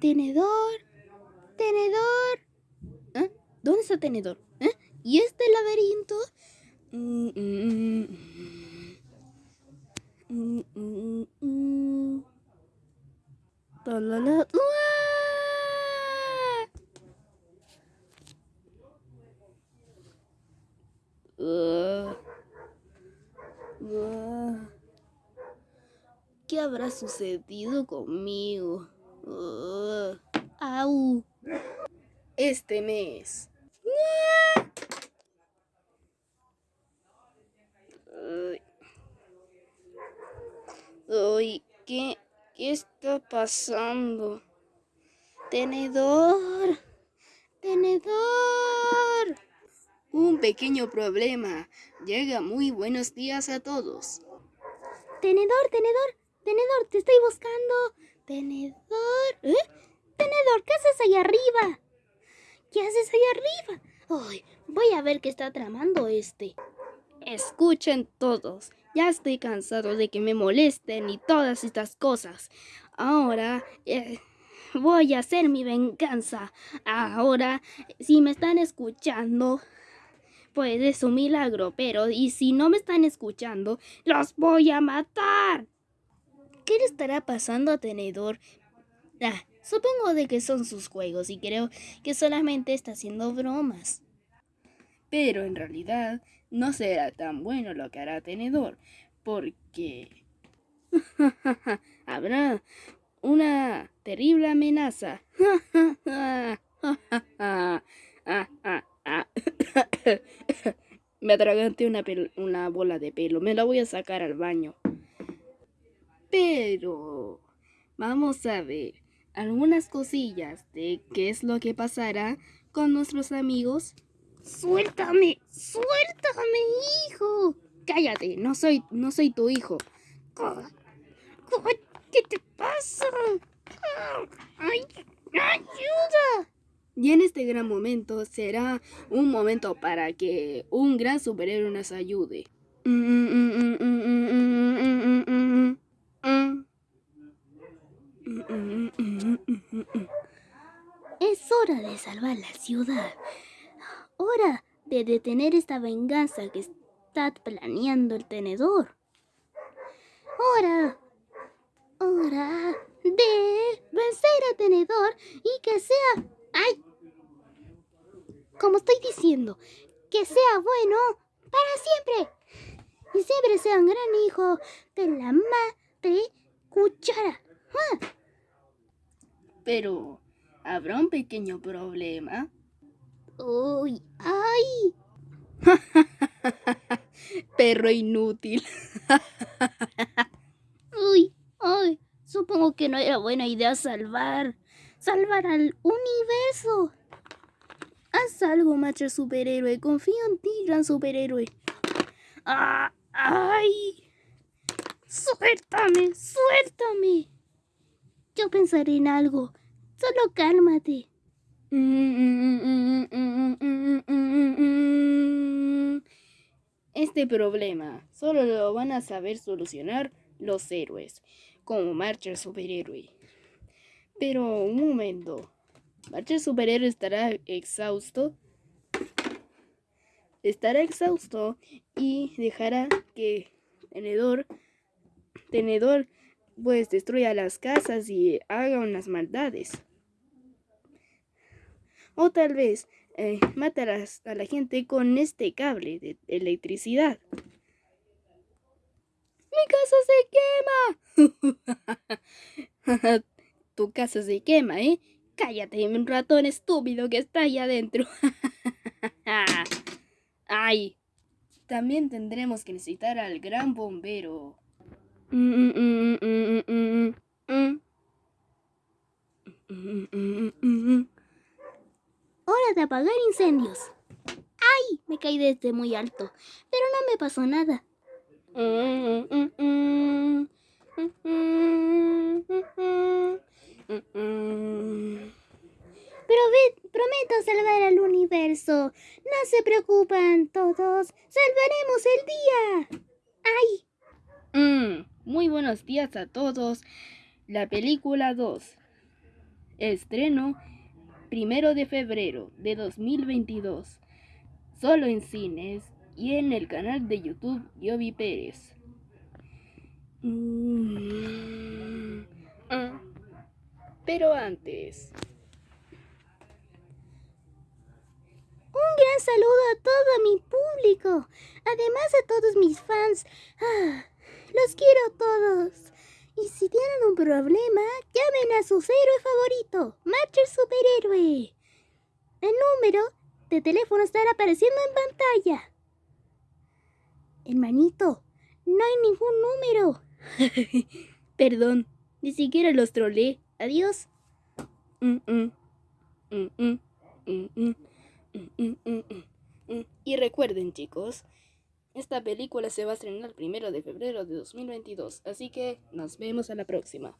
tenedor, tenedor. ¿Eh? ¿Dónde está tenedor? ¿Eh? ¿Y este laberinto? Mm, mm, mm. ¿Qué habrá sucedido conmigo? ¡Uah! ¡Au! Este mes. Ay, ¿qué, ¿qué está pasando? Tenedor. Tenedor. Un pequeño problema. Llega muy buenos días a todos. Tenedor, tenedor, tenedor, te estoy buscando. Tenedor. ¿Eh? Tenedor, ¿qué haces ahí arriba? ¿Qué haces ahí arriba? Ay, voy a ver qué está tramando este. Escuchen todos. Ya estoy cansado de que me molesten y todas estas cosas. Ahora eh, voy a hacer mi venganza. Ahora, si me están escuchando, pues es un milagro, pero y si no me están escuchando, los voy a matar. ¿Qué le estará pasando a Tenedor? Ah, supongo de que son sus juegos y creo que solamente está haciendo bromas. Pero en realidad no será tan bueno lo que hará Tenedor, porque habrá una terrible amenaza. Me atraganté una, una bola de pelo. Me la voy a sacar al baño. Pero vamos a ver algunas cosillas de qué es lo que pasará con nuestros amigos. Suéltame, suéltame, hijo. Cállate, no soy, no soy tu hijo. ¿Qué te pasa? ¡Ay, ayuda! Y en este gran momento será un momento para que un gran superhéroe nos ayude. Es hora de salvar la ciudad. Hora de detener esta venganza que está planeando el tenedor. Hora. Hora de vencer al tenedor y que sea... ¡Ay! como estoy diciendo, que sea bueno para siempre. Y siempre sea un gran hijo de la madre cuchara. Ah. Pero, ¿habrá un pequeño problema? ¡Uy! ¡Ay! Perro inútil. ¡Uy! ¡Ay! Supongo que no era buena idea salvar. Salvar al universo. Haz algo, macho superhéroe. Confío en ti, gran superhéroe. Ah, ¡Ay! ¡Suéltame! ¡Suéltame! Yo pensaré en algo. Solo cálmate. Este problema solo lo van a saber solucionar los héroes, como Marcher Superhéroe. Pero un momento. Marcher Superhéroe estará exhausto. Estará exhausto y dejará que Tenedor, Tenedor, pues destruya las casas y haga unas maldades. O tal vez eh, a la gente con este cable de electricidad. ¡Mi casa se quema! tu casa se quema, ¿eh? Cállate, un ratón estúpido que está ahí adentro. Ay, también tendremos que necesitar al gran bombero. Hora de apagar incendios. ¡Ay! Me caí desde muy alto, pero no me pasó nada. Prometo salvar al universo. No se preocupan todos. Salvaremos el día. ¡Ay! Mm, muy buenos días a todos. La película 2. Estreno primero de febrero de 2022. Solo en cines y en el canal de YouTube Yobi Pérez. Mm. Pero antes... Un gran saludo a todo mi público, además a todos mis fans. Ah, los quiero todos. Y si tienen un problema, llamen a su héroe favorito, Matcher Superhéroe. El número de teléfono estará apareciendo en pantalla. Hermanito, no hay ningún número. Perdón, ni siquiera los trolé. Adiós. y recuerden, chicos, esta película se va a estrenar el primero de febrero de 2022, así que nos vemos a la próxima.